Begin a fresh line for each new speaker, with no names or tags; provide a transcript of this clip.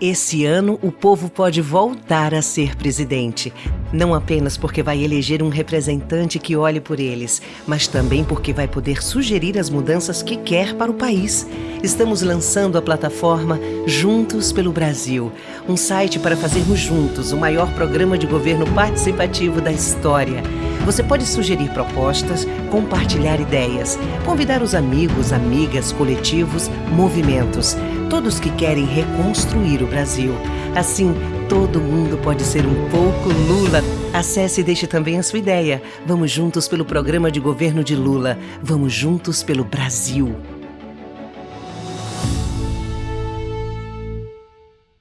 Esse ano, o povo pode voltar a ser presidente. Não apenas porque vai eleger um representante que olhe por eles, mas também porque vai poder sugerir as mudanças que quer para o país. Estamos lançando a plataforma Juntos pelo Brasil, um site para fazermos juntos o maior programa de governo participativo da história. Você pode sugerir propostas, compartilhar ideias, convidar os amigos, amigas, coletivos, movimentos, todos que querem reconstruir o Brasil. Assim, todo mundo pode ser um pouco Lula. Acesse e deixe também a sua ideia. Vamos juntos pelo programa de governo de Lula. Vamos juntos pelo Brasil.